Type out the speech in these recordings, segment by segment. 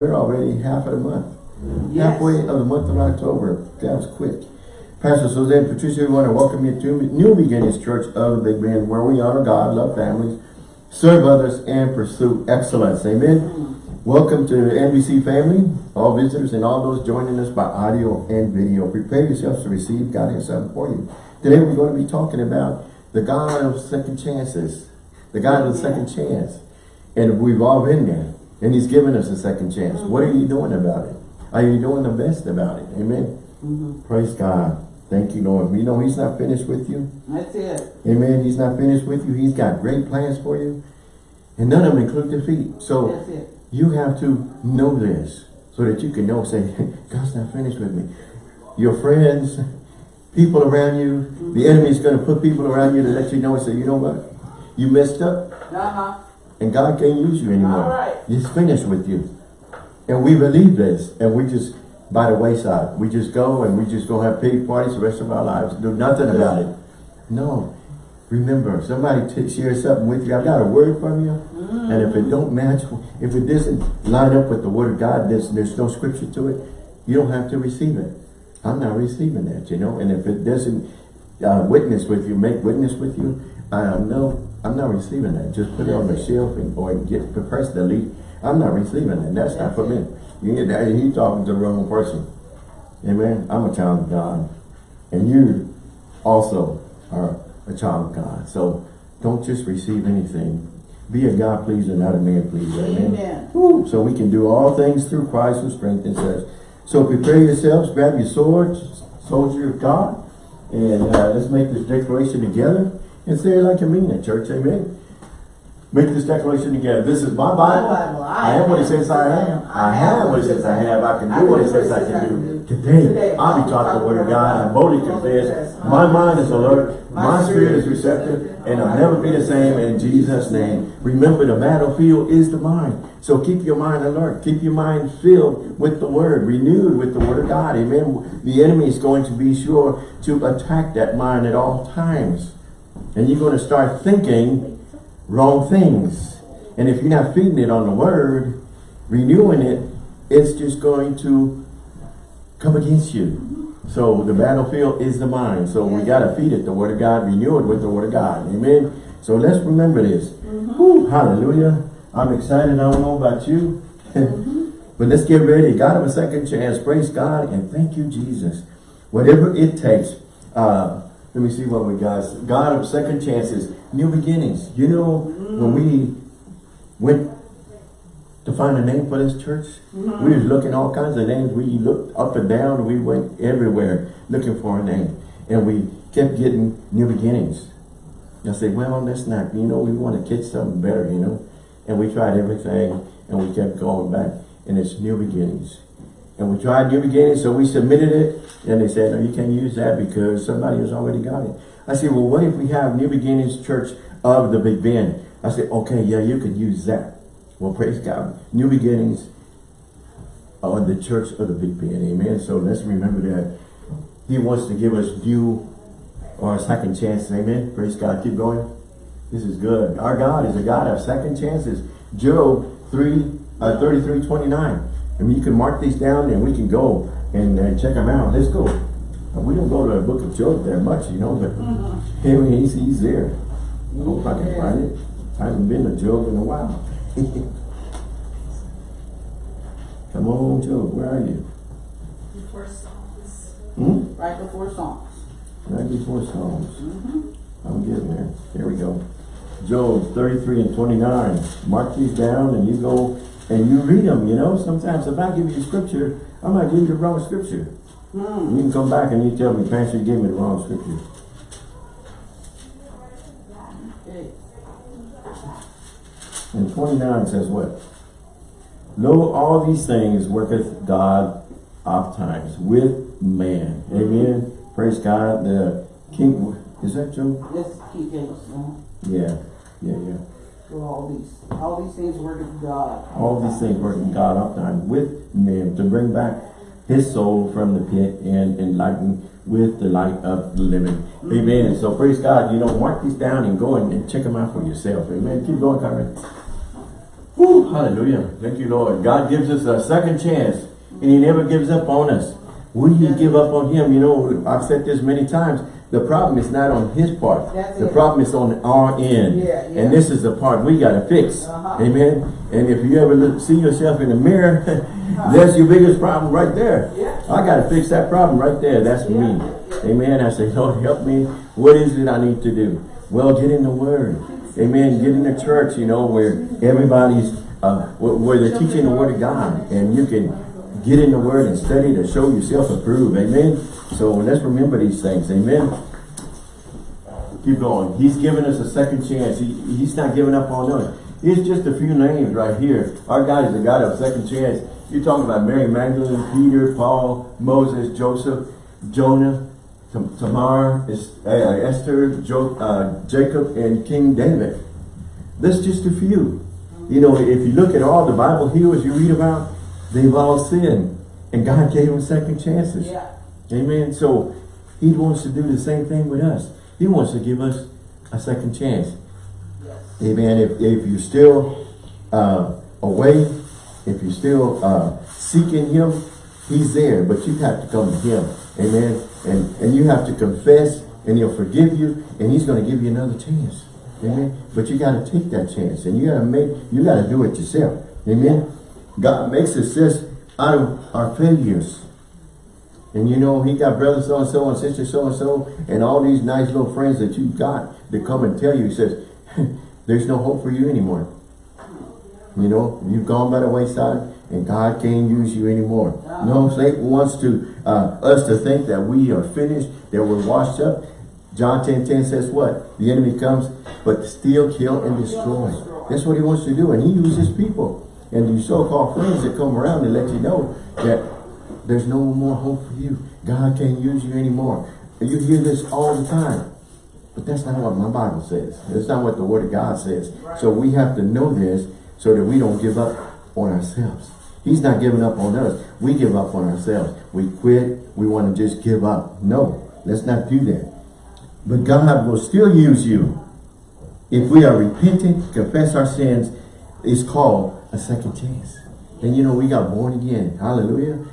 We're already half of the month. Yes. Halfway of the month of October. That was quick. Pastor Jose and Patricia, we want to welcome you to New Beginnings Church of the Big Bend, where we honor God, love families, serve others, and pursue excellence. Amen. Welcome to the NBC family, all visitors, and all those joining us by audio and video. Prepare yourselves to receive God something for you. Today we're going to be talking about the God of second chances. The God of the second chance. And we've all been there. And he's given us a second chance. Mm-hmm. What are you doing about it? Are you doing the best about it? Amen. Mhm. Praise God. Thank you, Lord. You know he's not finished with you. That's it. Amen. He's not finished with you. He's got great plans for you. And none of them include defeat. So That's it. you have to know this so that you can know, say, God's not finished with me. Your friends, people around you, the enemy's going to put people around you to let you know and say, you know what? You messed up Uh-huh. And God can't use you anymore. Right. He's finished with you. And we believe this and we just, by the wayside, we just go and we just go have pity parties the rest of our lives, do nothing about it. No. Remember, somebody t- shares something with you. I've got a word from you. And if it don't match, if it doesn't line up with the word of God, there's, there's no scripture to it, you don't have to receive it. I'm not receiving that, you know. And if it doesn't uh, witness with you, make witness with you, uh, no, I'm not receiving that. Just put it on the shelf and or get the press delete. I'm not receiving that. That's not for me. You get that? He's talking to the wrong person. Amen. I'm a child of God, and you also are a child of God. So don't just receive anything. Be a God pleaser, not a man pleaser. Amen. Amen. Woo. So we can do all things through Christ who strengthens us. So prepare yourselves, grab your swords, soldier of God, and uh, let's make this declaration together and say it like you mean it, church. Amen. Make this declaration together. This is my Bible. Bible. I am what it says I am. I have what it says I have. I can do what it says I can do. Today, I'll be taught the word of God. I boldly confess. My mind is alert. My spirit is receptive. And I'll never be the same in Jesus' name. Remember, the battlefield is the mind. So keep your mind alert. Keep your mind filled with the word, renewed with the word of God. Amen. The enemy is going to be sure to attack that mind at all times. And you're going to start thinking wrong things. And if you're not feeding it on the word, renewing it, it's just going to come against you. So the battlefield is the mind. So we got to feed it the word of God, renew it with the word of God. Amen. So let's remember this. Whew, hallelujah. I'm excited. I don't know about you. but let's get ready. God of a second chance. Praise God and thank you, Jesus. Whatever it takes. Uh, let me see what we got. God of second chances, new beginnings. You know, when we went to find a name for this church, mm-hmm. we was looking all kinds of names. We looked up and down. We went everywhere looking for a name. And we kept getting new beginnings. I said, well, that's not, you know, we want to get something better, you know. And we tried everything and we kept going back. And it's new beginnings. And we tried new beginnings, so we submitted it. And they said, no, you can't use that because somebody has already got it. I said, well, what if we have New Beginnings Church of the Big Bend? I said, okay, yeah, you could use that. Well, praise God. New Beginnings of the Church of the Big Bend. Amen. So let's remember that he wants to give us new or a second chance. Amen. Praise God. Keep going. This is good. Our God is a God of second chances. Job 3, uh, 33, 29. I mean, you can mark these down and we can go and uh, check them out. Let's go. Uh, we don't go to the book of Job that much, you know, but anyway, he's, he's there. I hope I can find it. I haven't been to Job in a while. Come on, Job, where are you? Before Psalms. Hmm? Right before songs. Right before Psalms. I'm getting there. Here we go. Job 33 and 29. Mark these down and you go and you read them, you know. Sometimes if I give you scripture, I might give you the wrong scripture. Hmm. You can come back and you tell me, Pastor, you gave me the wrong scripture. And 29 says what? Lo, all these things worketh God oft times with man. Amen. Praise God. The king, is that? This King James. Yeah, yeah, yeah. So all these, all these things work of God. All these things working God oftentimes with men to bring back his soul from the pit and enlighten with the light of the living. Mm-hmm. Amen. So praise God. You know, mark these down and go and, and check them out for yourself. Amen. Keep going, Carmen. Hallelujah. Thank you, Lord. God gives us a second chance and he never gives up on us. We Yeah. give up on him. You know, I've said this many times. The problem is not on his part. That's the it. problem is on our end. Yeah, yeah. And this is the part we got to fix. Uh-huh. Amen. And if you ever look, see yourself in the mirror, that's your biggest problem right there. Yeah. I got to fix that problem right there. That's me. Amen. I say, Lord, help me. What is it I need to do? Well, get in the Word. Amen. Get in the church, you know, where everybody's, uh, where, where they're teaching the Word of God. And you can get in the Word and study to show yourself approved. Amen. So let's remember these things. Amen. Keep going. He's giving us a second chance. He, he's not giving up on us. It's just a few names right here. Our God is a God of second chance. You're talking about Mary Magdalene, Peter, Paul, Moses, Joseph, Jonah, Tamar, uh, Esther, jo uh, Jacob, and King David. That's just a few. You know, if you look at all the Bible heroes you read about, they've all sinned. And God gave them second chances. Yeah. Amen. So he wants to do the same thing with us. He wants to give us a second chance. Yes. Amen. If, if you're still uh, away, if you're still uh, seeking him, he's there. But you have to come to him. Amen. And, and you have to confess and he'll forgive you and he's going to give you another chance. Amen. But you got to take that chance and you got to make, you got to do it yourself. Amen. God makes success out of our failures. And you know, he got brother so-and-so and sister so-and-so and all these nice little friends that you've got that come and tell you, he says, there's no hope for you anymore. You know, you've gone by the wayside and God can't use you anymore. No, Satan wants to uh, us to think that we are finished, that we're washed up. John 10, 10 says what? The enemy comes, but to steal, kill, and destroy. That's what he wants to do. And he uses people. And these so-called friends that come around and let you know that there's no more hope for you. God can't use you anymore. You hear this all the time. But that's not what my Bible says. That's not what the Word of God says. So we have to know this so that we don't give up on ourselves. He's not giving up on us. We give up on ourselves. We quit. We want to just give up. No, let's not do that. But God will still use you. If we are repentant, confess our sins, it's called a second chance. And you know, we got born again. Hallelujah.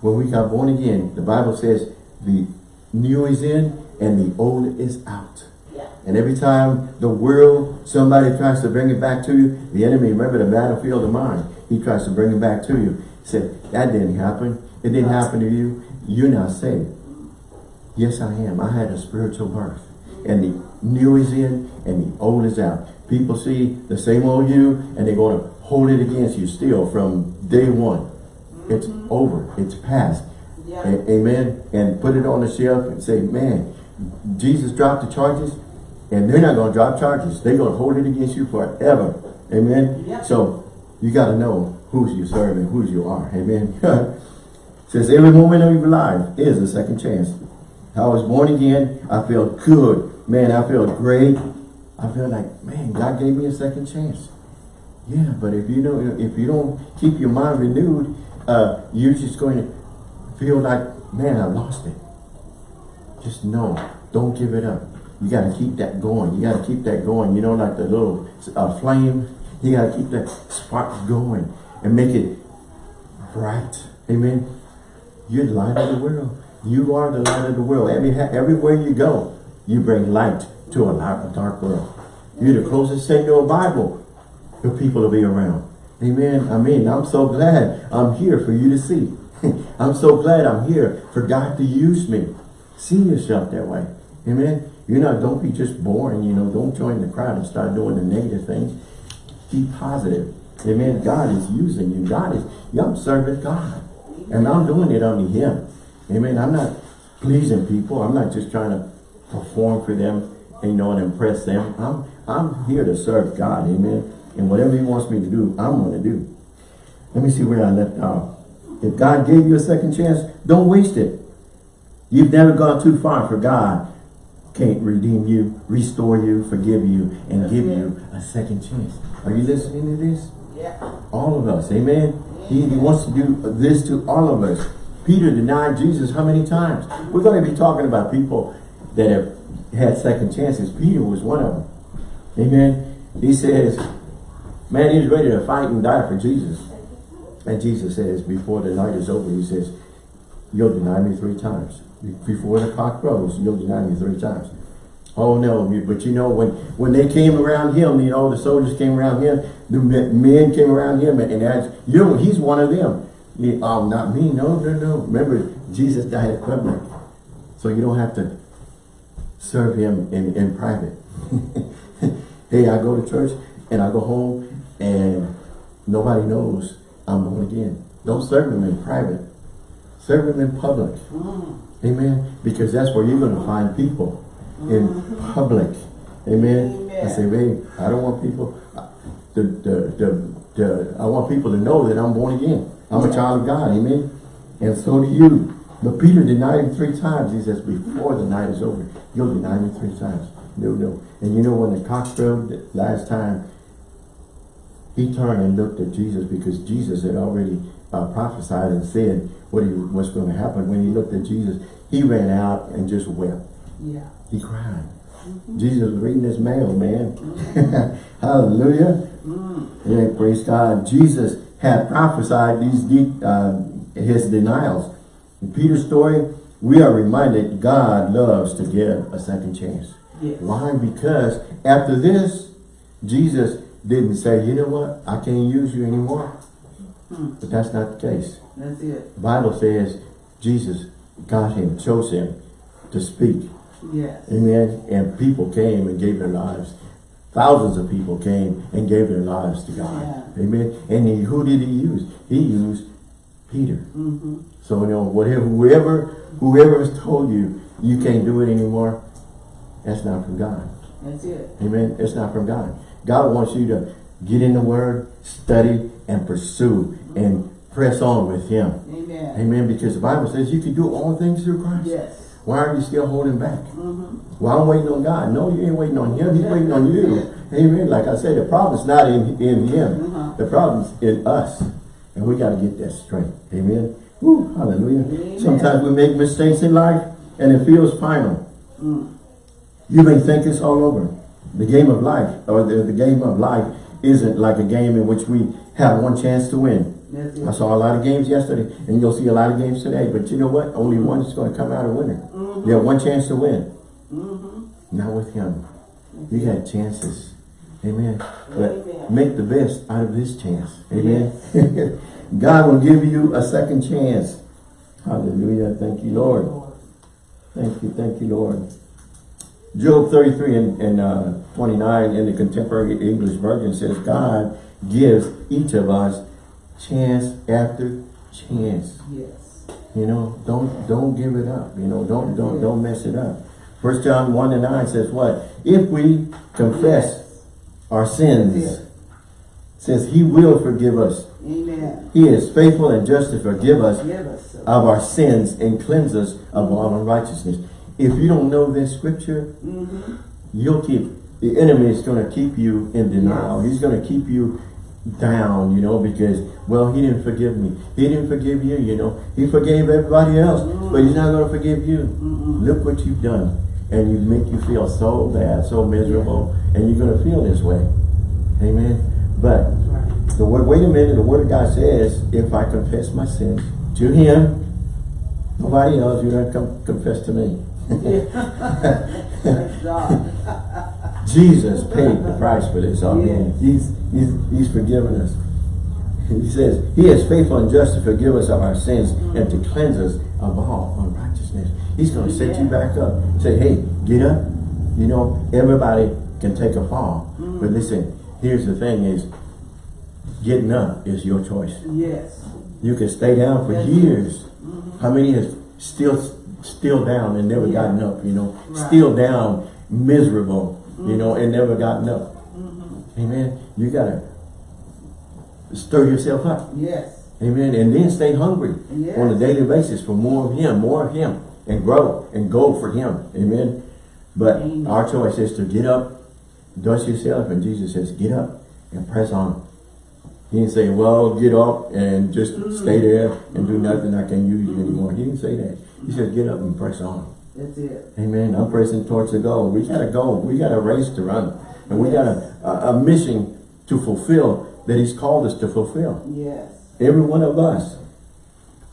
When we got born again, the Bible says the new is in and the old is out. Yeah. And every time the world, somebody tries to bring it back to you, the enemy, remember the battlefield of mind, he tries to bring it back to you. He said, that didn't happen. It didn't happen to you. You're not saved. Yes, I am. I had a spiritual birth. And the new is in and the old is out. People see the same old you and they're going to hold it against you still from day one. It's over. It's past. Yeah. Amen. And put it on the shelf and say, man, Jesus dropped the charges and they're not going to drop charges. They're going to hold it against you forever. Amen. Yeah. So you got to know who's you serve and whose you are. Amen. Says every moment of your life is a second chance. I was born again. I felt good. Man, I felt great. I feel like, man, God gave me a second chance. Yeah, but if you don't, if you don't keep your mind renewed, uh, you're just going to feel like, man, I lost it. Just know, don't give it up. You got to keep that going. You got to keep that going. You know, like the little uh, flame. You got to keep that spark going and make it bright. Amen. You're the light of the world. You are the light of the world. Every, everywhere you go, you bring light to a, dark world. You're the closest thing to a Bible for people to be around. Amen. I mean, I'm so glad I'm here for you to see. I'm so glad I'm here for God to use me. See yourself that way. Amen. You're not, don't be just boring, you know, don't join the crowd and start doing the negative things. Be positive. Amen. God is using you. God is, I'm serving God. And I'm doing it under Him. Amen. I'm not pleasing people. I'm not just trying to perform for them, you know, and impress them. I'm, I'm here to serve God. Amen. And whatever He wants me to do, I'm going to do. Let me see where I left off. If God gave you a second chance, don't waste it. You've never gone too far for God. Can't redeem you, restore you, forgive you, and give you a second chance. Are you listening to this? Yeah. All of us, amen? He, he wants to do this to all of us. Peter denied Jesus how many times? We're going to be talking about people that have had second chances. Peter was one of them. Amen? He says, Man, he's ready to fight and die for Jesus. And Jesus says, before the night is over, he says, you'll deny me three times. Before the cock crows, you'll deny me three times. Oh no, but you know, when, when they came around him, you know, the soldiers came around him, the men came around him and asked, you know, he's one of them. He, oh, not me, no, no, no. Remember, Jesus died at public. So you don't have to serve him in, in private. hey, I go to church and I go home and nobody knows I'm born again. Don't serve him in private. Serve him in public. Mm. Amen. Because that's where you're going to find people in public. Amen. Amen. I say, babe, I don't want people, the, the, the, the, I want people to know that I'm born again. I'm a child of God. Amen. And so do you. But Peter denied him three times. He says, before the night is over, you'll deny me three times. No, no. And you know when the cock crowed last time, he turned and looked at Jesus because Jesus had already uh, prophesied and said what he was going to happen. When he looked at Jesus, he ran out and just wept. Yeah. He cried. Jesus was reading his mail, man. Hallelujah. Mm. Yeah, praise God. Jesus had prophesied these uh, his denials. In Peter's story, we are reminded God loves to give a second chance. Yes. Why? Because after this, Jesus didn't say, you know what, I can't use you anymore. Hmm. But that's not the case. That's it. The Bible says Jesus got him, chose him to speak. Yes. Amen. And people came and gave their lives. Thousands of people came and gave their lives to God. Yeah. Amen. And he, who did he use? He used Peter. Mm-hmm. So, you know, whatever, whoever, whoever has told you, you can't do it anymore, that's not from God. That's it. Amen. It's not from God. God wants you to get in the Word, study, and pursue, and press on with Him. Amen. Amen. Because the Bible says you can do all things through Christ. Yes. Why are you still holding back? Mm-hmm. Well, I'm waiting on God. No, you ain't waiting on Him. He's waiting on you. Amen. Like I said, the problem's not in, in Him. Uh-huh. The problem's in us. And we got to get that straight. Amen. Woo, hallelujah. Amen. Sometimes we make mistakes in life and it feels final. Mm. You may think it's all over. The game of life, or the, the game of life, isn't like a game in which we have one chance to win. I saw a lot of games yesterday, and you'll see a lot of games today. But you know what? Only one is going to come out a winner. Mhm. You have one chance to win. Mm-hmm. Not with him. You got chances. Amen. But Amen. make the best out of this chance. Amen. God will give you a second chance. Hallelujah. Thank you, Lord. Thank you. Thank you, Lord. Job 33 and, and uh, 29 in the contemporary English version says, God gives each of us chance after chance. Yes. You know, don't don't give it up. You know, don't don't don't mess it up. First John 1 and 9 says what? If we confess our sins, Yes. says he will forgive us. Amen. He is faithful and just to forgive us Give us. of our sins and cleanse us of all unrighteousness. If you don't know this scripture, Mm-hmm. you'll keep, the enemy is going to keep you in denial. He's going to keep you down, you know, because, well, he didn't forgive me. He didn't forgive you, you know. He forgave everybody else, but he's not going to forgive you. Mm-mm. Look what you've done. And you make you feel so bad, so miserable, and you're going to feel this way. Amen. But right. the word, wait a minute, the word of God says, if I confess my sins to him, nobody else, you're going to come confess to me. Jesus paid the price for this already. Yes. He's, he's, he's forgiven us. He says, He is faithful and just to forgive us of our sins and to cleanse us of all unrighteousness. He's going to set you back up. Say, hey, get up. You know, everybody can take a fall. Mm. But listen, here's the thing is, getting up is your choice. Yes. You can stay down for it. years. Mm-hmm. How many is still still down and never Yeah. gotten up, you know? Right. Still down, miserable, you know, mm-hmm. and never gotten up. Mm-hmm. Amen. You gotta stir yourself up. Yes. Amen. And then stay hungry Yes. on a daily basis for more of him, more of him, and grow and go for him. Amen. But Amen. our choice is to get up, dust yourself, and Jesus says, get up and press on. He didn't say, well, get up and just stay mm-hmm. there and do nothing. I can't use you anymore. He didn't say that. He said, get up and press on. That's it. Amen. I'm pressing towards the goal. We got to go. We got a race to run. And we got a, a, a mission to fulfill that he's called us to fulfill. Yes. Every one of us.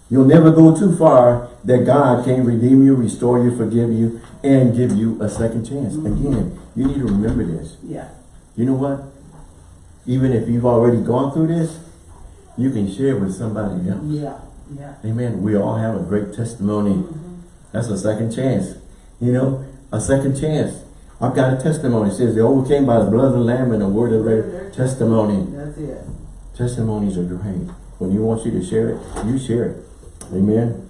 You'll never go too far that God can redeem you, restore you, forgive you, and give you a second chance. Mm-hmm. Again, you need to remember this. Yeah. You know what? Even if you've already gone through this, you can share with somebody else. Yeah. Yeah. Amen. We all have a great testimony. Mm-hmm. That's a second chance. You know, a second chance. I've got a testimony. It says they overcame by the blood of the Lamb and the word of their testimony. That's it. Testimonies are great. When you want you to share it, you share it. Amen.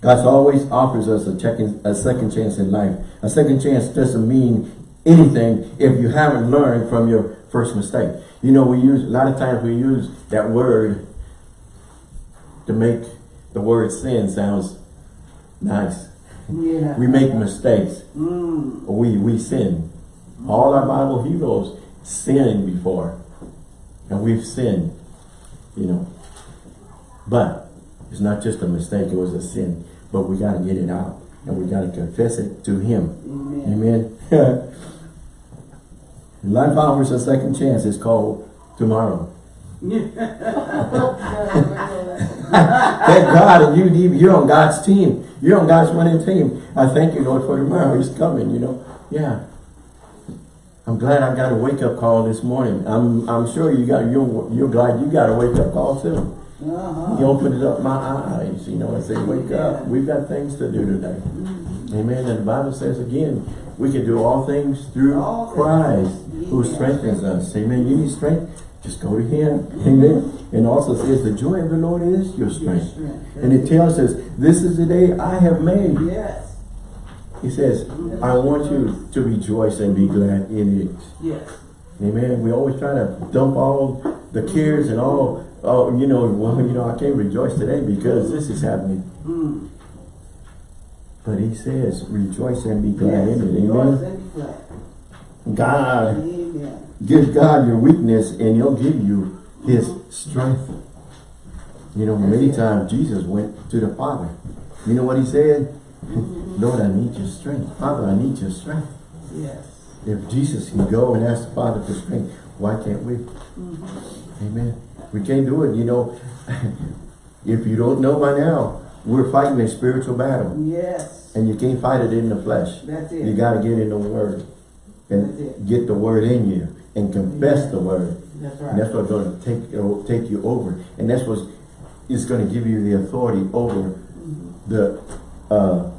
God always offers us a, second, a second chance in life. A second chance doesn't mean anything if you haven't learned from your first mistake. You know, we use, a lot of times we use that word to make the word sin sounds nice. Yeah. We make mistakes. Mm. We, we sin. All our Bible heroes sinned before. And we've sinned, you know. But it's not just a mistake, it was a sin. But we got to get it out. And we got to confess it to Him. Amen. Amen. Life offers a second chance. It's called tomorrow. Thank God and you, you- you're on God's team. You're on God's winning team. I thank you, Lord, for tomorrow. It's coming, you know. Yeah. I'm glad I got a wake-up call this morning. I'm I'm sure you got you're you're glad you got a wake-up call too. Uh-huh. You opened up my eyes, you know, and say, wake up. We've got things to do today. Amen. And the Bible says again, we can do all things through All things. Christ who Yes. strengthens us. Amen. You need strength, just go to Him. Amen. And also says the joy of the Lord is your strength. And it tells us, this is the day I have made. Yes. He says, I want you to rejoice and be glad in it. Yes. Amen. We always try to dump all the cares and all, oh, you know, well, you know, I can't rejoice today because this is happening. Mm. But he says, rejoice and be glad Yes. in it. Amen. God, Amen. give God your weakness and he'll give you his strength. You know, many times Jesus went to the Father. You know what he said? Lord, I need your strength. Father, I need your strength. Yes. If Jesus can go and ask the Father for strength, why can't we? Amen. We can't do it, you know. if you don't know by now, we're fighting a spiritual battle. Yes. And you can't fight it in the flesh. That's You got to get in the Word. And get the Word in you. And confess Yeah. the Word. That's And that's what's going to take, you- take you over. And that's what is going to give you the authority over the uh,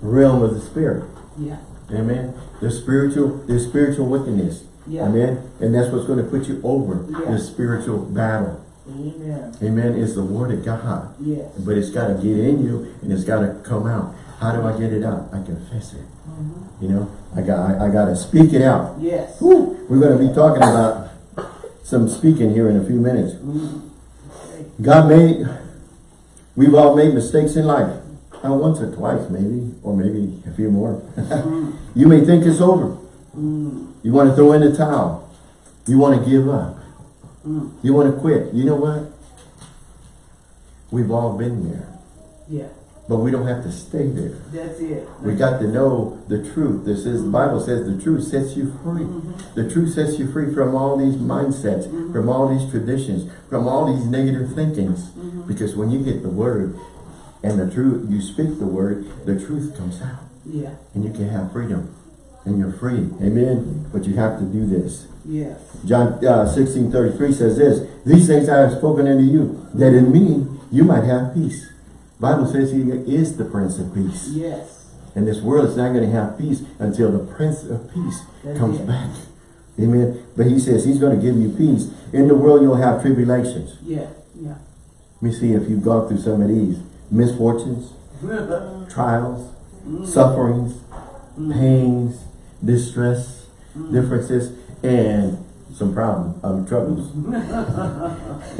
realm of the Spirit. Yeah. Amen. The spiritual, the spiritual wickedness. Yeah. Amen. And that's what's going to put you over Yeah. the spiritual battle. Amen. Amen. It's the word of God. Yes. But it's got to get in you and it's got to come out. How do I get it out? I confess it. Mm-hmm. You know, I got I, I got to speak it out. Yes. Woo. We're going to be talking about some speaking here in a few minutes. Mm. God made, we've all made mistakes in life. Uh, once or twice maybe, or maybe a few more. you may think it's over. Mm. You want to throw in the towel. You want to give up. Mm. You want to quit. You know what? We've all been there. Yeah. But we don't have to stay there. That's it. We got to know the truth. This is the Bible says the truth sets you free. Mm-hmm. The truth sets you free from all these mindsets, mm-hmm. from all these traditions, from all these negative thinkings. Mm-hmm. Because when you get the word and the truth, you speak the word, the truth comes out. Yeah. And you can have freedom. And you're free. Amen. But you have to do this. Yes. John uh, 16, 33 says this, These things I have spoken unto you, that in me you might have peace. Bible says he is the Prince of Peace. Yes. And this world is not going to have peace until the Prince of Peace That's comes it. back. Amen. But he says he's going to give you peace. In the world you'll have tribulations. Yeah. Yeah. Let me see if you've gone through some of these. Misfortunes, trials, sufferings, pains, distress, differences, and some problems, um, troubles.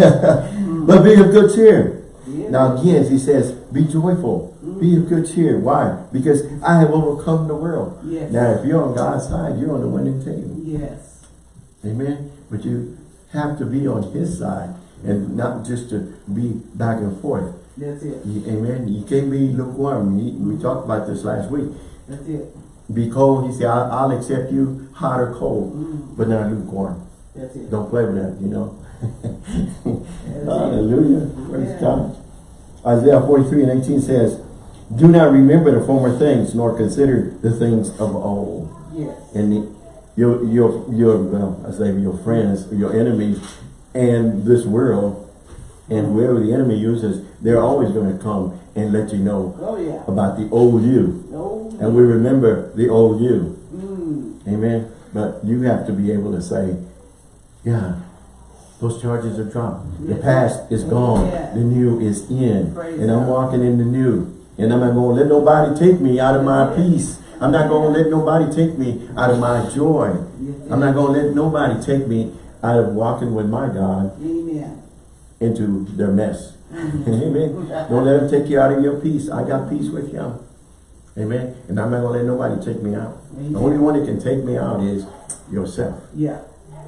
but be of good cheer. Yeah. Now again, he says, be joyful, be of good cheer. Why? Because I have overcome the world. Yes. Now, if you're on God's side, you're on the winning team. Yes. Amen. But you have to be on his side and not just to be back and forth. That's it. You- Amen. You can't be lukewarm. You- We talked about this last week. That's it. Be cold. He said, I'll, I'll accept you hot or cold, Mm. but not lukewarm. That's it. Don't play with that, you know. Hallelujah. Praise Yeah. God. Isaiah 43 and 18 says, Do not remember the former things, nor consider the things of old. Yes. And the- your, your, your, well, I say your friends, your enemies, and this world, and whoever the enemy uses, they're always going to come and let you know Oh, yeah. about the old you. No. And we remember the old you. Mm. Amen. But you have to be able to say, yeah, those charges are dropped. The past is gone. Yeah. The new is in. Praise and I'm God. walking in the new. And I'm not going to let nobody take me out of my peace. I'm not going to let nobody take me out of my joy. I'm not going to let nobody take me out of walking with my God Amen. Into their mess. Mm-hmm. Amen. Don't let them take you out of your peace. I got peace with you. Amen. And I'm not going to let nobody take me out. Amen. The only one that can take me out is yourself. Yeah.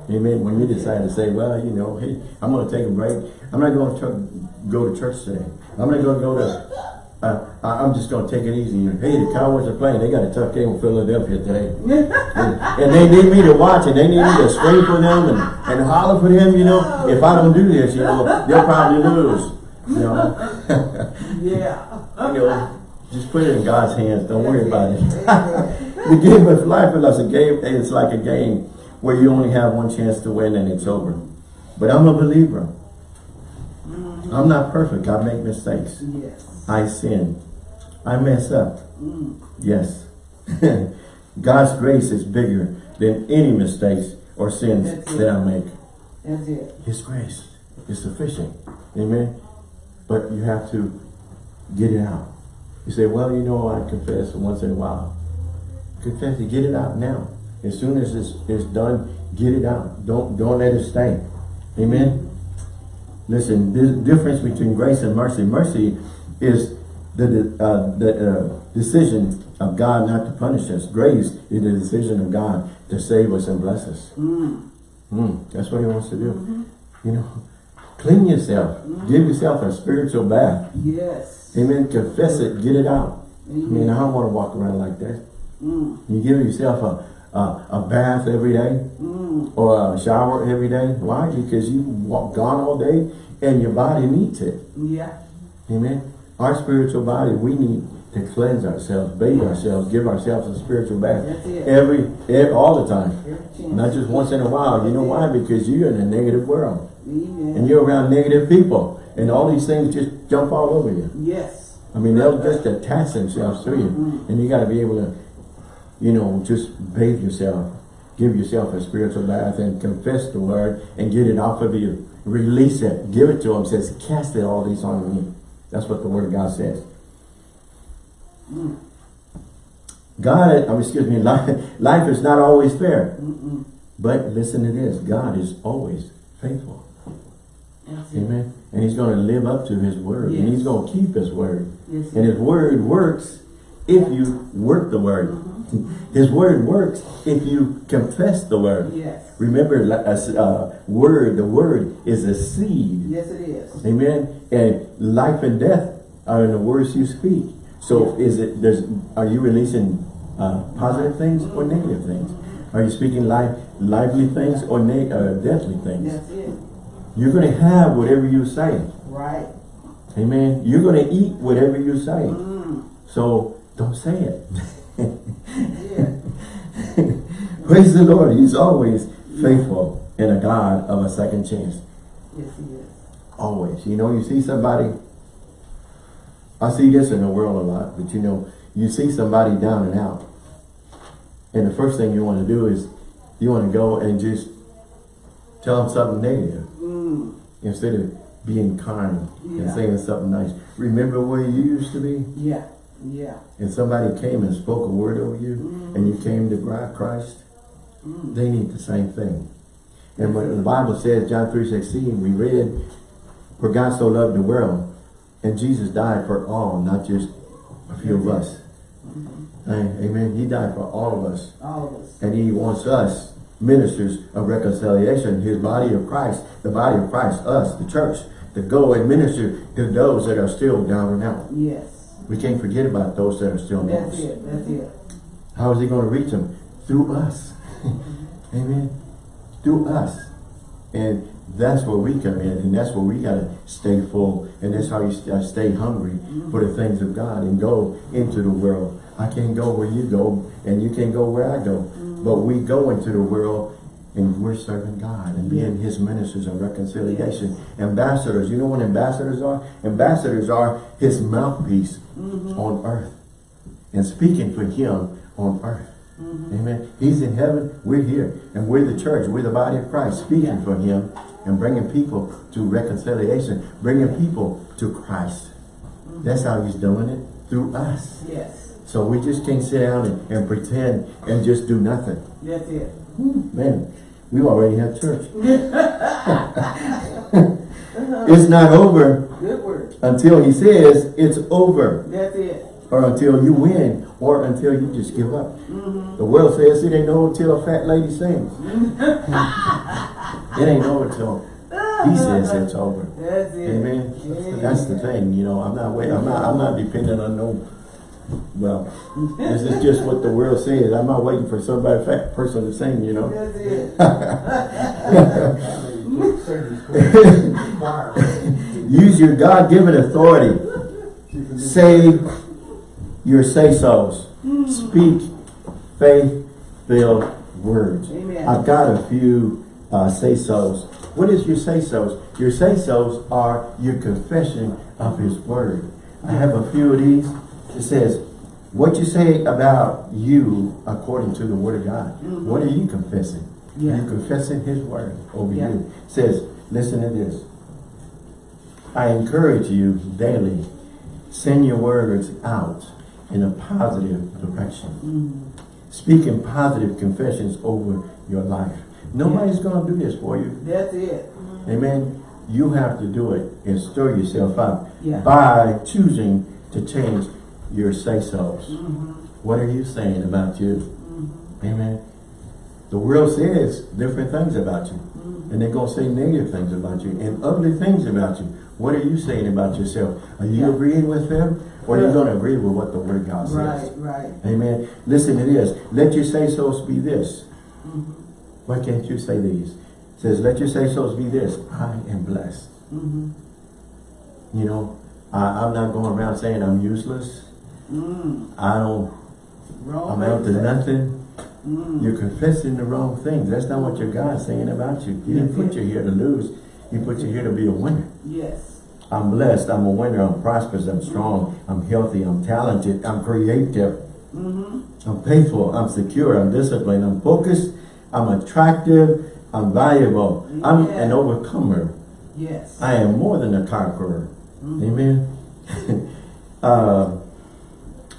Amen. When you decide to say, well, you know, hey, I'm going to take a break. I'm not going to go to church today. I'm not going to go to, I- I'm just going to take it easy. Hey, the Cowboys are playing. They got a tough game with Philadelphia today. and, and they need me to watch and they need me to scream for them and, and holler for them, you know. If I don't do this, you know, they'll probably lose. You know, yeah. you know just put it in God's hands. Don't worry about it. The game of life is a game. It's like a game where you only have one chance to win and it's over. But I'm a believer. Mm-hmm. I'm not perfect. I make mistakes. yes. I sin. I mess up. Mm. Yes. God's grace is bigger than any mistakes or sins That's it. that I make. That's it. His grace is sufficient. Amen. But you have to get it out. You say, well, you know, I confess once in a while. Confess it. Get it out now. As soon as it's, it's done, get it out. Don't don't let it stay. Amen. Listen, the difference between grace and mercy. Mercy is the uh, the uh, decision of God not to punish us. Grace is the decision of God to save us and bless us. Mm. Mm, that's what he wants to do. You know, clean yourself. Give yourself a spiritual bath. Yes. Amen. Confess it. Get it out. I mean, I don't want to walk around like that. Mm. You give yourself a, a, a bath every day Mm. or a shower every day. Why? Because you walk gone all day and your body needs it. Yeah. Amen. Our spiritual body, we need to cleanse ourselves, bathe ourselves, give ourselves a spiritual bath every, every all the time. Not just once in a while. You know why? Because you're in a negative world. Amen. And you're around negative people. And all these things just jump all over you. yes. I mean, they'll just attach themselves to you. And you got to be able to, you know, just bathe yourself. Give yourself a spiritual bath and confess the word and get it off of you. Release it. Give it to him. Says, cast it all these on me. That's what the word of God says. God, I mean, excuse me, life, life is not always fair. Mm-mm. But listen to this. God is always faithful. That's it. Amen. And he's going to live up to his word. And he's going to keep his word. Yes. And his word works if you work the word. Mm-hmm. His word works if you confess the word. Yes. Remember, a s- uh, word, the word is a seed. Yes, it is. Amen. And life and death are in the words you speak. So is it, there's, are you releasing uh, positive things or negative things? Are you speaking life, lively things or uh, deathly things? That's it. You're going to have whatever you say. Right. Amen. You're going to eat whatever you say. Mm. So don't say it. Yeah. Praise the Lord. He's always faithful and a God of a second chance. Yes, he is. Always. You know, you see somebody, I see this in the world a lot, but you know, you see somebody down and out. And the first thing you want to do is you want to go and just tell them something negative Mm. instead of being kind and saying something nice. Remember where you used to be? Yeah. Yeah. and somebody came and spoke a word over you Mm. and you came to Christ, Mm. they need the same thing. And when the Bible says, John 3.16, we read, for God so loved the world, and Jesus died for all, not just a few of us. Amen. Amen. He died for all of us. All of us. And he wants us, ministers of reconciliation, his body of Christ, the body of Christ, us, the church, to go and minister to those that are still down and out. Yes. We can't forget about those that are still lost. That's it. That's it. How is he going to reach them? Through us. Amen. Through us. And that's where we come in, and that's where we gotta stay full, and that's how you st- stay hungry mm-hmm. for the things of God and go into the world. I can't go where you go, and you can't go where I go, mm-hmm. but we go into the world and we're serving God and being His ministers of reconciliation. Ambassadors, you know what ambassadors are? Ambassadors are His mouthpiece mm-hmm. on earth and speaking for Him on earth. Mm-hmm. Amen. He's in heaven, we're here, and we're the church, we're the body of Christ, speaking for Him and bringing people to reconciliation, bringing people to Christ. Mm-hmm. That's how He's doing it, through us. Yes, So we just can't sit down and, and pretend and just do nothing. that's it. Hmm, man, we already have church. it's not over until He says it's over. That's it. Or until you win, or until you just give up. Mm-hmm. The world says it ain't over till a fat lady sings. it ain't over till he says it's over. That's it. Amen. Yeah. That's the thing, you know. I'm not waiting. I'm not. I'm not dependent on no. Well, this is just what the world says. I'm not waiting for somebody fat person to sing, you know. That's it. Use your God-given authority. Say your say-sos. Speak faith-filled words. Amen. I've got a few uh, say-sos. What is your say-sos? Your say-sos are your confession of His Word. I have a few of these. It says, what you say about you according to the Word of God. Mm-hmm. What are you confessing? Yeah. You're confessing His Word over Yeah. you. It says, listen to this. I encourage you daily, send your words out in a positive direction. Mm-hmm. Speaking positive confessions over your life. Nobody's going to do this for you. That's it. Mm-hmm. Amen. You have to do it and stir yourself up Yeah. by choosing to change your say-sos. Mm-hmm. What are you saying about you? Mm-hmm. Amen. The world says different things about you. Mm-hmm. And they're going to say negative things about you and ugly things about you. What are you saying about yourself? Are you Yeah. agreeing with them? Or are you going to agree with what the Word of God says? Right, right. Amen. Listen to this. Let your say-sos be this. Why can't you say these? It says, let your say-sos be this. I am blessed. Mm-hmm. You know, I, I'm not going around saying I'm useless. Mm. I don't, Wrong. I'm out to nothing. Mm. You're confessing the wrong things. That's not what your God's saying about you. He didn't put you here to lose. He put you here to be a winner. Yes. I'm blessed. I'm a winner. I'm prosperous. I'm strong. I'm healthy. I'm talented. I'm creative. Mm-hmm. I'm faithful. I'm secure. I'm disciplined. I'm focused. I'm attractive. I'm valuable. I'm an overcomer. Yes. I am more than a conqueror. Mhm. Amen. uh,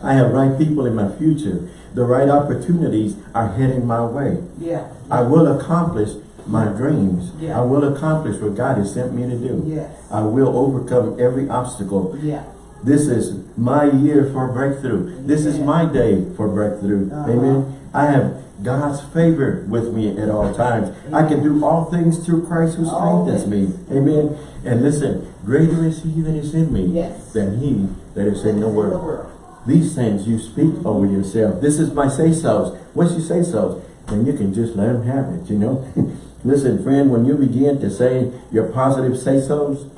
I have right people in my future. The right opportunities are heading my way. Yeah. I will accomplish my dreams. Yeah. I will accomplish what God has sent me to do. Yes. I will overcome every obstacle. Yeah. This is my year for breakthrough. This is my day for breakthrough. Uh-huh. Amen. I have God's favor with me at all times. I can do all things through Christ who strengthens me. Amen. And listen, greater is he that is in me Yes. than he that is in the world. These things you speak over yourself. This is my say-sos. Once you say-sos, then you can just let them have it, you know. Listen, friend, when you begin to say your positive say-sos,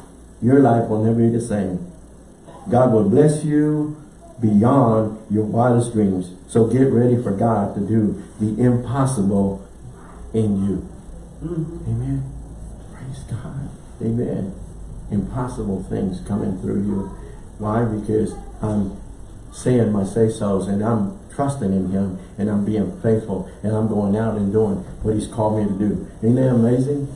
your life will never be the same. God will bless you beyond your wildest dreams. So get ready for God to do the impossible in you. Mm-hmm. Amen. Praise God. Amen. Impossible things coming through you. Why? Because I'm saying my say-sos and I'm trusting in him and I'm being faithful and I'm going out and doing what he's called me to do. Ain't that amazing?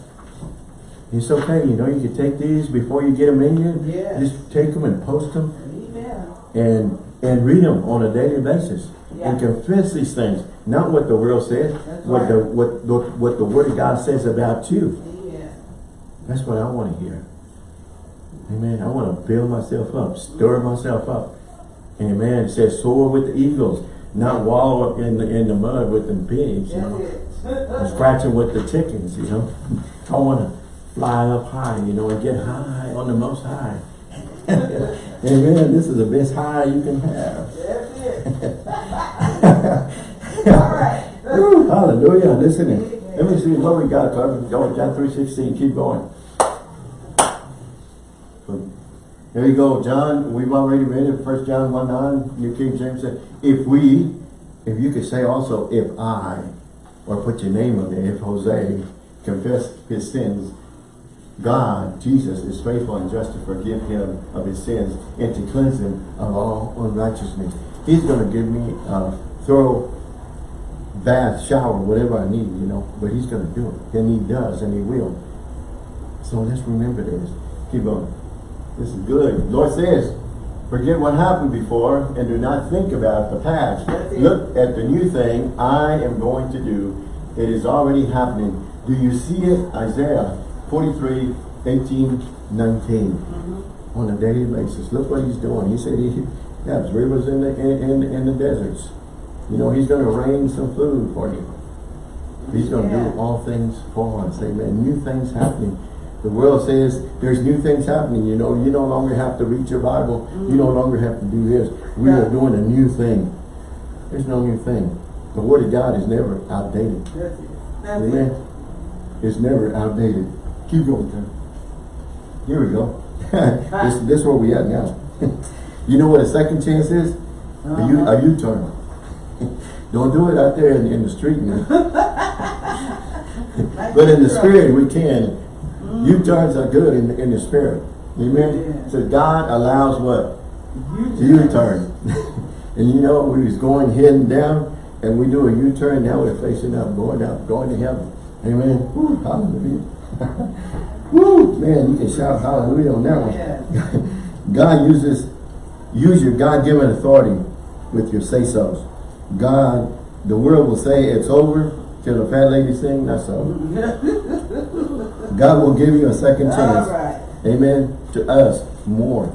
It's okay, you know, you can take these before you get them in you. Yes. Just take them and post them Amen. and and read them on a daily basis Yeah. and confess these things. Not what the world says, That's what right. the what the, what the word of God says about you. Amen. That's what I want to hear. Amen. I want to build myself up, stir myself up. Amen. It says soar with the eagles, not wallow up in the in the mud with the pigs, you know, scratching with the chickens, you know. I want to fly up high, you know, and get high on the most high. Amen. This is the best high you can have. All right. Hallelujah. Listen, Let me see what we got, John three sixteen, keep going. There you go, John, we've already read it, First John one nine, New King James said, if we, if you could say also, if I, or put your name on there, if Jose confess his sins, God, Jesus, is faithful and just to forgive him of his sins and to cleanse him of all unrighteousness. He's going to give me a thorough bath, shower, whatever I need, you know, but he's going to do it. And he does, and he will. So let's remember this. Keep going. This is good. Lord says, forget what happened before and do not think about the past. Look at the new thing I am going to do. It is already happening. Do you see it? Isaiah 43, 18, 19. Mm-hmm. On a daily basis. Look what he's doing. He said he has rivers in the in, in, in the deserts. You know, he's going to rain some food for you. He's going to Yeah. do all things for us. Amen. New things happening. The world says there's new things happening. You know, you no longer have to read your Bible. You no longer have to do this. We are doing a new thing. There's no new thing. The Word of God is never outdated. That's it. That's Amen. it. It's never outdated. Keep going, Tim. Here we go. this, this is where we at now. you know what a second chance is? A U- Uh-huh. a U-turn. Don't do it out there in, in the street, man. but in the spirit, we can. U-turns are good in, in the spirit. Amen. Yeah. So God allows what? You U-turn. and you know, we was going heading down, and we do a U-turn, now we're facing up, going up, going to heaven. Amen. Woo, hallelujah. Woo, man, you can shout hallelujah on that one. God uses, use your God-given authority with your say-sos. God, the world will say it's over till the fat lady sing, not so. God will give you a second chance. right. Amen. To us, more.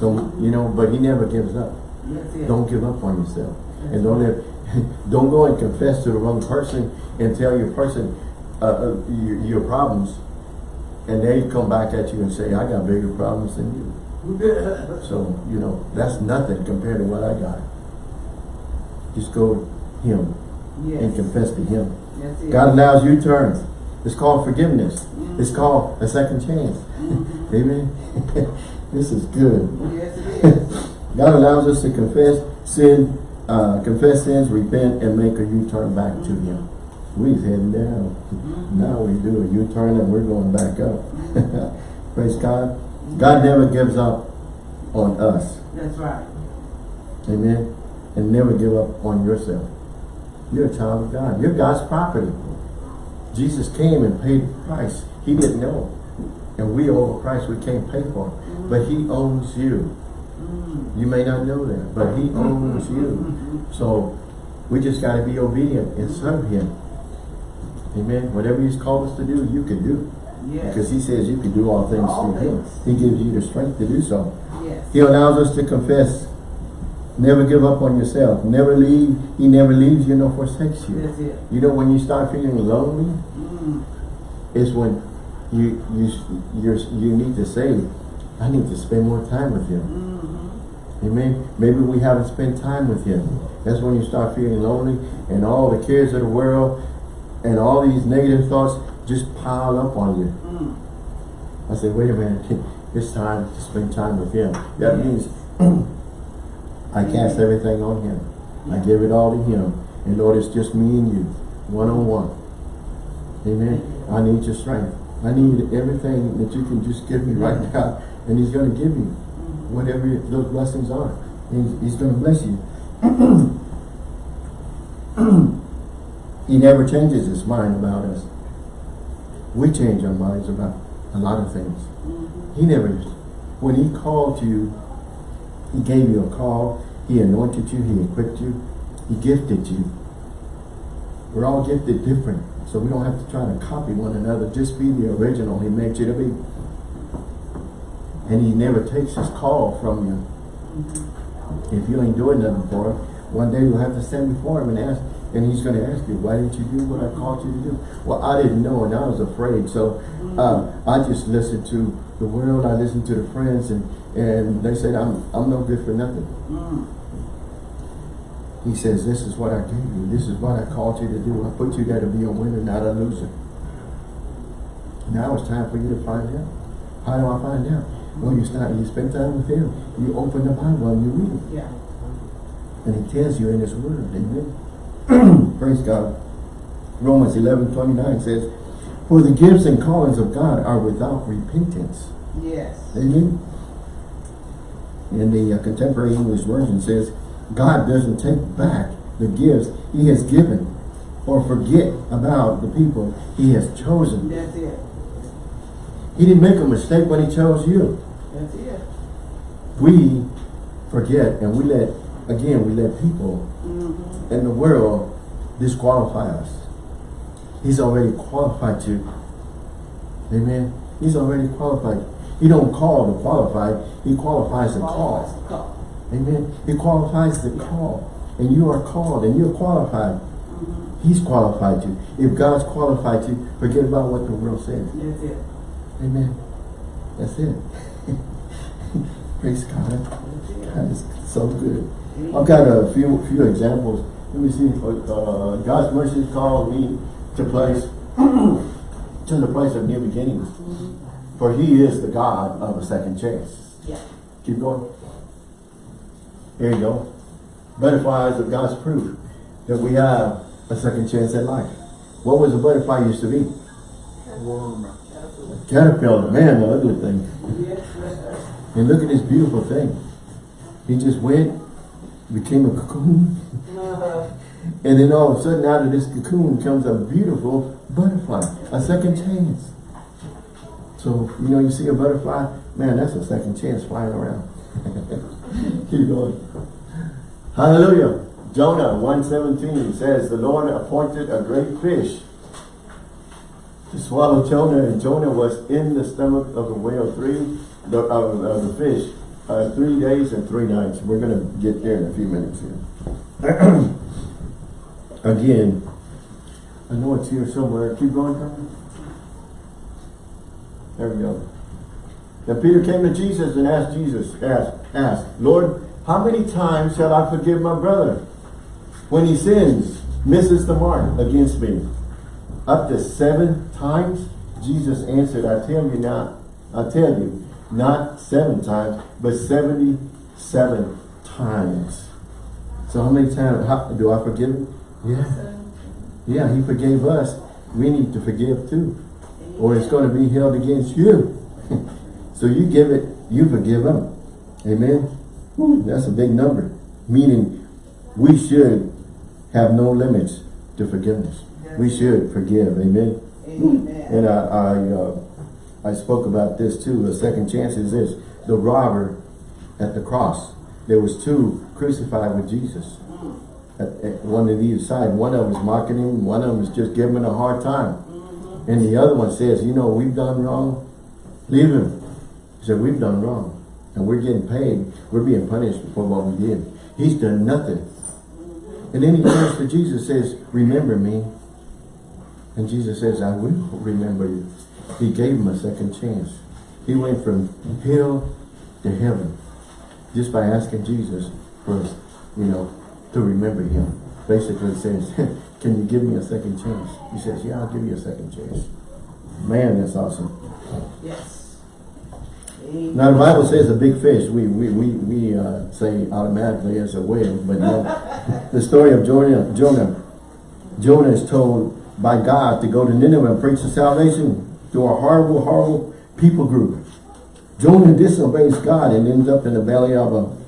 So, you know, but he never gives up. Don't give up on yourself. And don't let, don't go and confess to the wrong person and tell your person uh, uh, your, your problems. And they come back at you and say, I got bigger problems than you. So, you know, that's nothing compared to what I got. Just go to him and confess to him. God allows U-turns. It's called forgiveness. Mm-hmm. It's called a second chance. Amen. this is good. Yes, it is. God allows us to confess sin, uh, confess sins, repent, and make a U-turn back to Him. We're heading down. Now we do a U-turn and we're going back up. Praise God. God never gives up on us. That's right. Amen. And never give up on yourself. You're a child of God. You're God's property. Jesus came and paid the price. He didn't know. And we owe a price we can't pay for. It. But he owns you. Mm. You may not know that, but he owns you. So we just got to be obedient and serve him. Amen. Whatever he's called us to do, you can do. Yes. Because he says you can do all things All through him. He gives you the strength to do so. Yes. He allows us to confess. Never give up on yourself. Never leave. He never leaves you nor forsakes you. That's it. You know when you start feeling lonely, Mm. is when you you you you need to say, I need to spend more time with him. Mm-hmm. Amen. Maybe we haven't spent time with him. That's when you start feeling lonely and all the cares of the world and all these negative thoughts just pile up on you. Mm. I say, wait a minute, it's time to spend time with him. That means I cast everything on him. I give it all to him. And Lord, it's just me and you, one on one. Amen. I need your strength. I need everything that you can just give me right now. And he's going to give you whatever those blessings are. He's, he's going to bless you. he never changes his mind about us. We change our minds about a lot of things. He never, when he called you, he gave you a call, he anointed you, he equipped you, he gifted you. We're all gifted different, so we don't have to try to copy one another. Just be the original he made you to be. And he never takes his call from you. If you ain't doing nothing for him, one day you'll have to stand before him and ask, and he's going to ask you, why didn't you do what I called you to do? Well, I didn't know and I was afraid, so uh, I just listened to the world, I listened to the friends, and, and they said I'm, I'm no good for nothing. Mm. He says, this is what I gave you. This is what I called you to do. I put you there to be a winner, not a loser. Now it's time for you to find out. How do I find out? Well, you start, you spend time with him. You open the Bible and you read it. Yeah. And he tells you in his word. Amen. Praise God. Romans 11, 29 says, For the gifts and callings of God are without repentance. Yes. Amen. In the uh, contemporary English version says, God doesn't take back the gifts he has given or forget about the people he has chosen. That's it. He didn't make a mistake when he chose you. That's it. We forget and we let, again, we let people Mm-hmm. in the world disqualify us. He's already qualified you. Amen. He's already qualified. He don't call the qualified. He qualifies the call. Call. Amen. He qualifies the call. And you are called and you're qualified. He's qualified you. If God's qualified you, forget about what the world says. That's it. Amen. That's it. Praise God. That's. God is so good. I've got a few few examples. Let me see. Uh, God's mercy called me to place to the place of new beginnings. Mm-hmm. For He is the God of a second chance. Yeah. Keep going. Here you go. Butterflies of God's proof that we have a second chance at life. What was a butterfly used to be? Absolutely. Caterpillar. Man, the ugly thing. Yes. And look at this beautiful thing. He just went, became a cocoon. and then all of a sudden out of this cocoon comes a beautiful butterfly, a second chance. So, you know, you see a butterfly, man, that's a second chance flying around. Keep going. Hallelujah. Jonah 1.17 says, the Lord appointed a great fish to swallow Jonah, and Jonah was in the stomach of the whale three, the, of, of the fish, uh, three days and three nights. We're going to get there in a few minutes here. Again, I know it's here somewhere. Keep going, Carmen. There we go. Then Peter came to Jesus and asked Jesus, asked, asked, Lord, how many times shall I forgive my brother when he sins, misses the mark against me? Up to seven times? Jesus answered, I tell you not, I tell you, not seven times, but 77 times. So how many times how, do I forgive him? Yeah. Yeah, he forgave us. We need to forgive too. Or it's going to be held against you. so you give it, you forgive them. Amen. That's a big number. Meaning we should have no limits to forgiveness. We should forgive. Amen. Amen. And I, I, uh, I spoke about this too. The second chance is this. The robber at the cross. There was two crucified with Jesus. At, at one of either side. One of them is mocking him. One of them is just giving him a hard time. Mm-hmm. And the other one says, you know, we've done wrong. Leave him. He said, we've done wrong. And we're getting paid. We're being punished for what we did. He's done nothing. And then he turns to Jesus says, remember me. And Jesus says, I will remember you. He gave him a second chance. He went from hell to heaven just by asking Jesus for, you know, to remember him. Basically says, can you give me a second chance? He says, yeah, I'll give you a second chance. Man, that's awesome. Yes. Amen. Now the Bible says a big fish. We we we, we uh, say automatically it's a whale, but no. the story of Jonah, Jonah, Jonah is told by God to go to Nineveh and preach the salvation to a horrible, horrible people group. Jonah disobeys God and ends up in the belly of a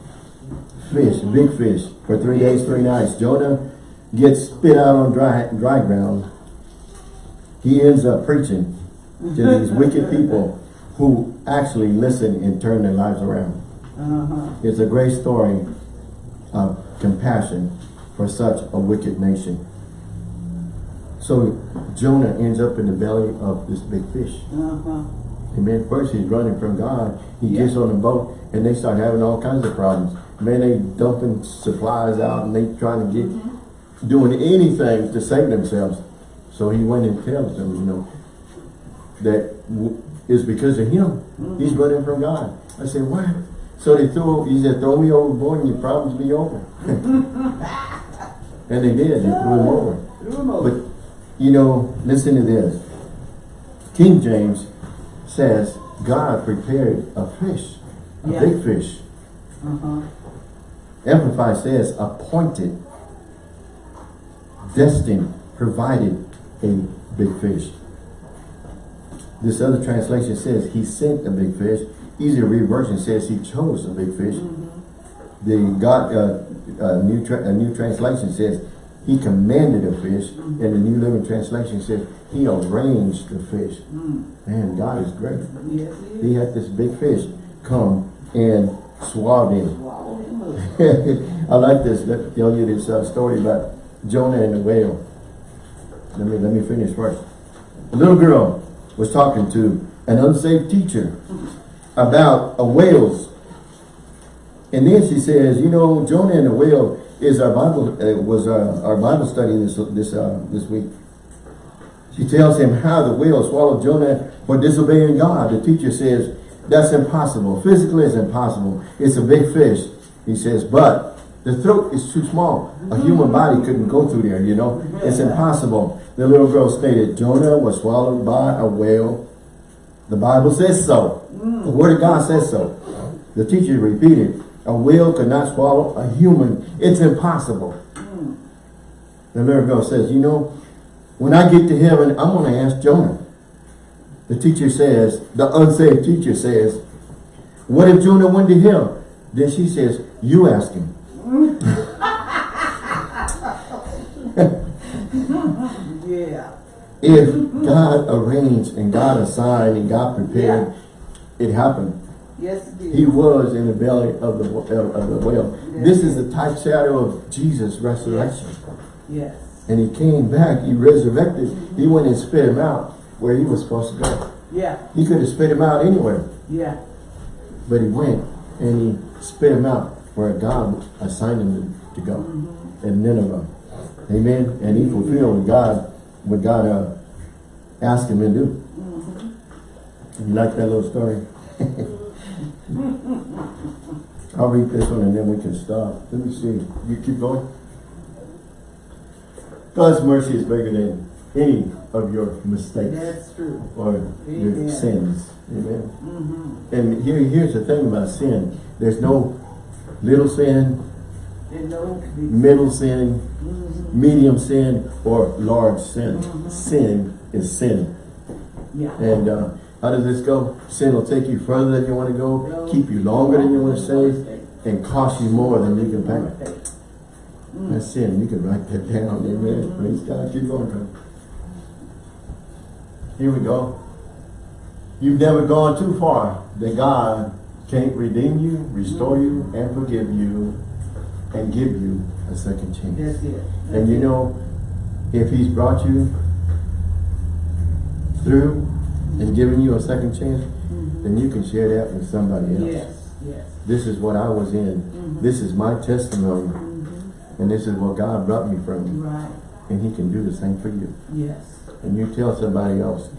fish, big fish, for three days, three nights. Jonah gets spit out on dry dry ground. He ends up preaching to these wicked people who actually listen and turn their lives around. Uh-huh. It's a great story of compassion for such a wicked nation. So Jonah ends up in the belly of this big fish. Uh-huh. Amen. First he's running from God. He Yeah. gets on a boat and they start having all kinds of problems. Man, they dumping supplies out and they trying to get, doing anything to save themselves. So he went and tells them, you know, that w- because of him. He's running from God. I said, what? So they threw, he said, throw me overboard and your problems be over. And they did, they threw him over. Threw him over. But, you know, listen to this. King James says God prepared a fish, a Yeah. big fish. Uh-huh. Amplified says appointed, destined, provided a big fish. This other translation says he sent a big fish. Easy to read version says he chose a big fish. The God uh, uh, new a new translation says he commanded a fish, and the New Living Translation says he arranged the fish. Man, God is great. Yes, he He had this big fish come and swallowed him. Swallow him up. I like this. Let me tell you this uh, story about Jonah and the whale. Let me let me finish first. A little girl was talking to an unsaved teacher about a whales, and then she says, "You know, Jonah and the whale is our Bible uh, was uh, our Bible study this this uh, this week." She tells him how the whale swallowed Jonah for disobeying God. The teacher says, that's impossible. Physically, it's impossible. It's a big fish. He says, but the throat is too small. A human body couldn't go through there, you know. It's impossible. The little girl stated, Jonah was swallowed by a whale. The Bible says so. The Word of God says so. The teacher repeated, a whale could not swallow a human. It's impossible. The little girl says, you know, when I get to heaven, I'm going to ask Jonah. The teacher says, the unsaved teacher says, what if Jonah went to hell? Then she says, you ask him. Yeah. If God arranged and God assigned and God prepared, it happened. Yes, it He did. was. was in the belly of the, of of the whale. This is the type shadow of Jesus' resurrection. Yes. And he came back, he resurrected, he mm-hmm. went and spit him out where he was supposed to go. Yeah. He could have spit him out anywhere. Yeah. But he went and he spit him out where God assigned him to go. In Nineveh. Amen. And he fulfilled what God, what God uh, asked him to do. You like that little story? I'll read this one and then we can stop. Let me see. You keep going. God's mercy is bigger than any of your mistakes That's true. or your Amen. sins. Amen. And here, here's the thing about sin. There's no little sin, middle sin, medium sin, or large sin. Sin is sin. yeah. And uh, how does this go? Sin will take you further than you want to go, keep you longer than you want to stay, and cost you more than you can pay. That's sin. You can write that down. Amen. Praise God. Keep going. Here we go. You've never gone too far that God can't redeem you, restore you, and forgive you, and give you a second chance. That's it. And you know, if he's brought you through and given you a second chance, mm-hmm. then you can share that with somebody else. Yes. Yes. This is what I was in. Mm-hmm. This is my testimony. Mm-hmm. And this is what God brought me from. Right. And he can do the same for you. Yes. And you tell somebody else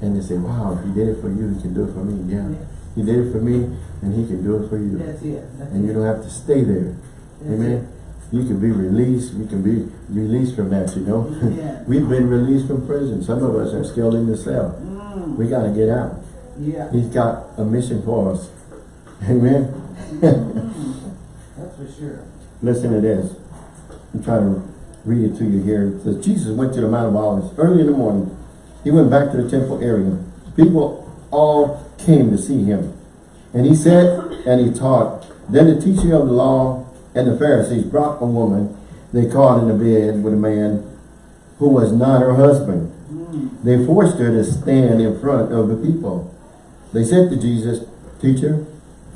and they say, wow, if he did it for you, he can do it for me. Yeah. Yes. He did it for me and he can do it for you. That's it. That's And you don't have to stay there. That's Amen. You can be released. You can be released from that, you know. Yeah. We've been released from prison. Some of us are still in the cell. Mm, We got to get out. yeah. He's got a mission for us. Amen. That's for sure. Listen to this. I'm trying to read it to you here. It says, Jesus went to the Mount of Olives early in the morning. He went back to the temple area. People all came to see him. And he said, and he taught. Then the teacher of the law and the Pharisees brought a woman they caught in the bed with a man who was not her husband. They forced her to stand in front of the people. They said to Jesus, Teacher,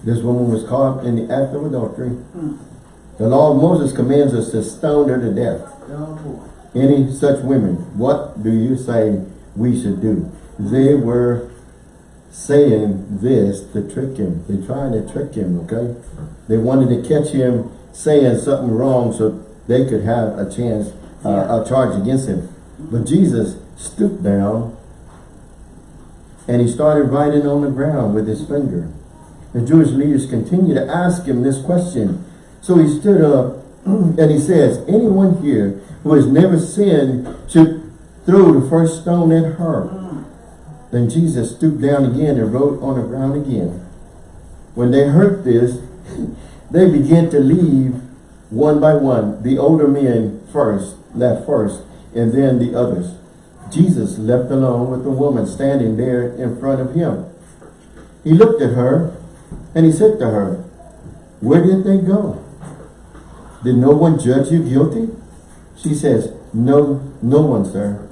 this woman was caught in the act of adultery. The law of Moses commands us to stone her to death. Oh. Any such women, what do you say we should do? They were saying this to trick him. They tried to trick him, okay? They wanted to catch him saying something wrong so they could have a chance, uh, a charge against him. But Jesus stooped down and he started writing on the ground with his finger. The Jewish leaders continued to ask him this question. So he stood up and he says, anyone here who has never sinned should throw the first stone at her. Then Jesus stooped down again and wrote on the ground again. When they heard this, they began to leave one by one. The older men first, left first, and then the others. Jesus left alone with the woman standing there in front of him. He looked at her and he said to her, Where did they go? Did no one judge you guilty? She says, No, no one, sir.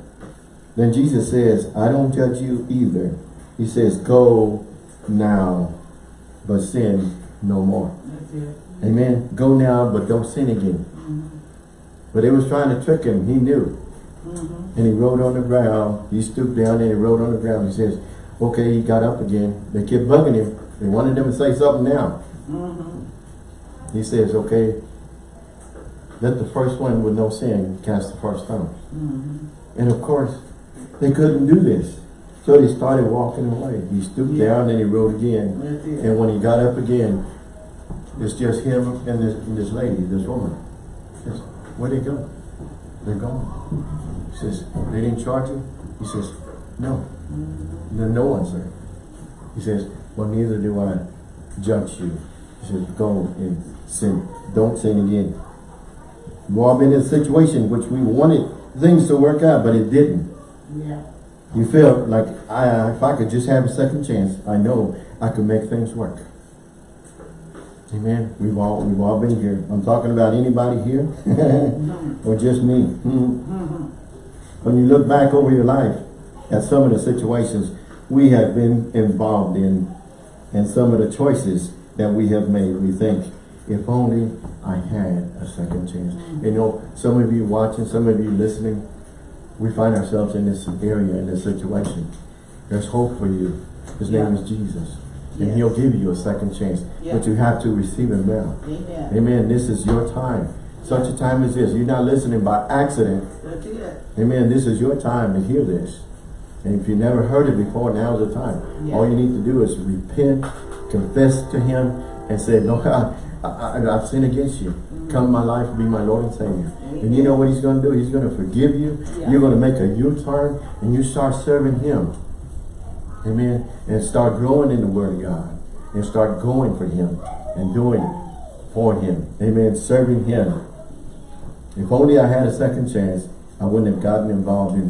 Then Jesus says, I don't judge you either. He says, Go now, but sin no more. Amen. Go now, but don't sin again. Mm-hmm. But they was trying to trick him. He knew. Mm-hmm. And he wrote on the ground. He stooped down and he wrote on the ground. He says, okay, he got up again. They kept bugging him. They wanted him to say something now. Mm-hmm. He says, okay, let the first one with no sin cast the first stone. And of course, they couldn't do this. So they started walking away. He stooped Yeah. down and he wrote again. It. And when he got up again, it's just him and this, and this lady, this woman. Says, where'd they go? They're gone. He says, they didn't charge you? He says, no. Then no one, sir. He says, well, neither do I judge you. He says, go and sin. Don't sin again. We've all been in a situation which we wanted things to work out, but it didn't. Yeah. You feel like I, uh, if I could just have a second chance, I know I could make things work. Amen. We've all we've all been here. I'm talking about anybody here, mm-hmm. or just me. Mhm. When you look back over your life at some of the situations we have been involved in, and some of the choices that we have made, we think, if only I had a second chance. You mm-hmm. know, some of you watching, some of you listening, we find ourselves in this area, in this situation. There's hope for you. His name is Jesus. And Yes. he'll give you a second chance. Yeah. But you have to receive him now. Amen. Amen. This is your time. Such a time as this. You're not listening by accident. Amen. This is your time to hear this. And if you never heard it before, now's the time. Yeah. All you need to do is repent, confess to him, and say, Lord, I, I, I've sinned against you. Come my life, be my Lord and Savior. And you know what he's going to do? He's going to forgive you. Yeah. You're going to make a U-turn, and you start serving him. Amen. And start growing in the Word of God. And start going for him and doing it for him. Amen. Serving him. If only I had a second chance, I wouldn't have gotten involved in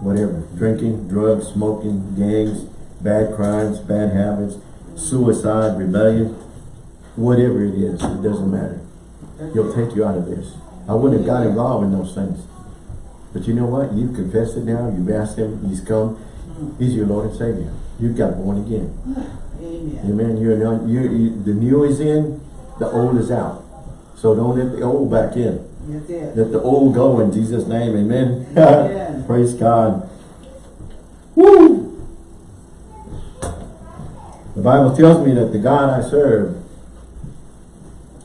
whatever. Drinking, drugs, smoking, gangs, bad crimes, bad habits, suicide, rebellion, whatever it is, it doesn't matter. He'll take you out of this. I wouldn't have got involved in those things. But you know what? You've confessed it now. You've asked him. He's come. He's your Lord and Savior. You've got born again. Amen. Amen. You're not, you you the new is in, the old is out. So don't let the old back in. Let the old go in Jesus' name. Amen. Amen. Praise God. Woo! The Bible tells me that the God I serve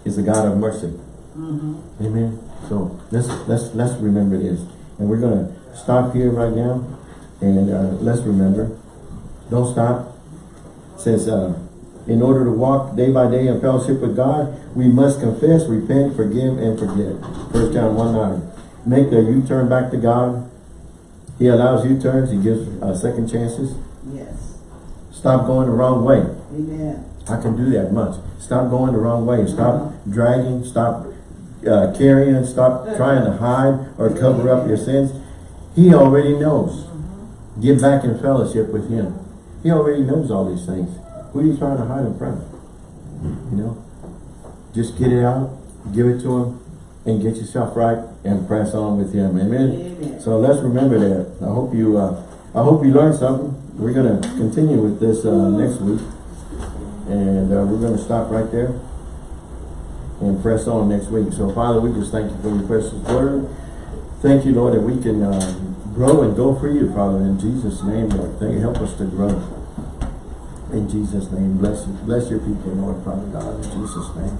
is the God of mercy. Amen. So let's let's let's remember this, and we're gonna stop here right now, and uh, let's remember. Don't stop. It says, uh, in order to walk day by day in fellowship with God, we must confess, repent, forgive, and forget. First John one nine. Make the U-turn back to God. He allows U-turns. He gives uh, second chances. Yes. Stop going the wrong way. Amen. I can do that much. Stop going the wrong way. Stop dragging. Stop uh, carrying. Stop trying to hide or cover up your sins. He already knows. Get back in fellowship with him. He already knows all these things. Who are you trying to hide in front of? You know? Just get it out. Give it to him. And get yourself right and press on with him. Amen. Amen. So let's remember that. I hope you uh, I hope you learned something. We're gonna continue with this uh, next week. And uh, we're going to stop right there and press on next week. So, Father, we just thank you for your precious word. Thank you, Lord, that we can uh, grow and go for you, Father, in Jesus' name, Lord. Thank you. Help us to grow. In Jesus' name, bless bless your people, Lord, Father God, in Jesus' name.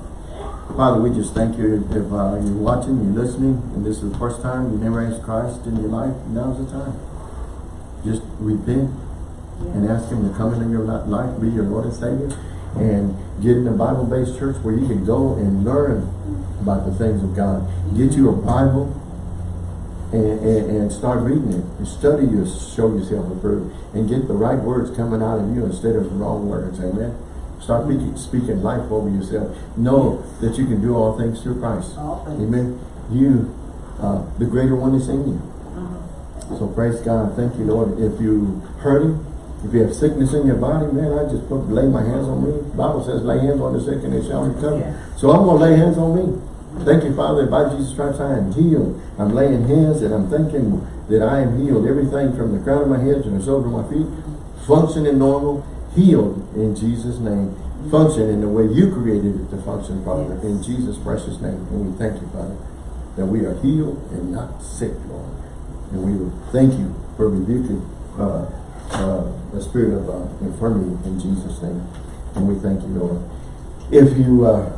Father, we just thank you if uh, you're watching, you're listening, and this is the first time you never asked Christ in your life, now's the time. Just repent and ask him to come into your life, be your Lord and Savior. And get in a Bible-based church where you can go and learn about the things of God. Get you a Bible and, and, and start reading it. And study your, show yourself approved. And get the right words coming out of you instead of the wrong words. Amen. Start speaking, speaking life over yourself. Know that you can do all things through Christ. Amen. You, uh, the greater one is in you. Uh-huh. So praise God. Thank you, Lord. If you hurting, if you have sickness in your body, man, I just put lay my hands on me. The Bible says lay hands on the sick and they shall recover. Yeah. So I'm gonna lay hands on me. Thank you, Father, that by Jesus Christ I am healed. I'm laying hands and I'm thinking that I am healed. Everything from the crown of my head to the soles of my feet, functioning normal, healed in Jesus' name. Function in the way you created it to function, Father, Yes. in Jesus' precious name. And we thank you, Father, that we are healed and not sick, Lord. And we will thank you for rebuking uh, uh, the spirit of uh, infirmity in Jesus' name. And we thank you, Lord. If you uh,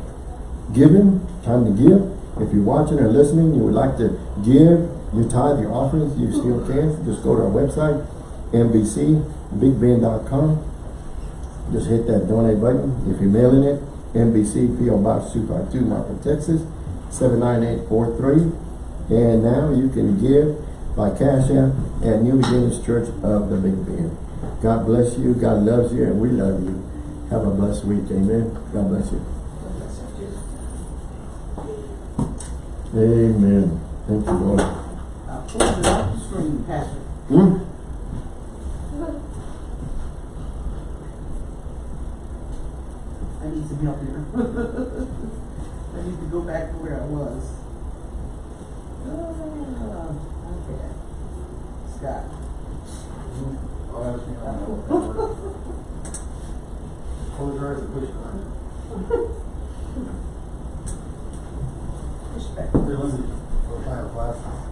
Him time to give. If you're watching or listening, you would like to give your tithe, your offerings, you still can. Just go to our website, NBCBigBend.com. Just hit that donate button. If you're mailing it, NBC PO Box 252, Marfa, Texas, 79843. And now you can give by Cash App at New Beginnings Church of the Big Bend. God bless you. God loves you, and we love you. Have a blessed week. Amen. God bless you. Amen. Thank you, Lord. Uh, pull it off the screen, Pastor. Hmm? I need some help here. I need to go back to where I was. Scott. Close your eyes and push your eyes. Respect. There was a fire.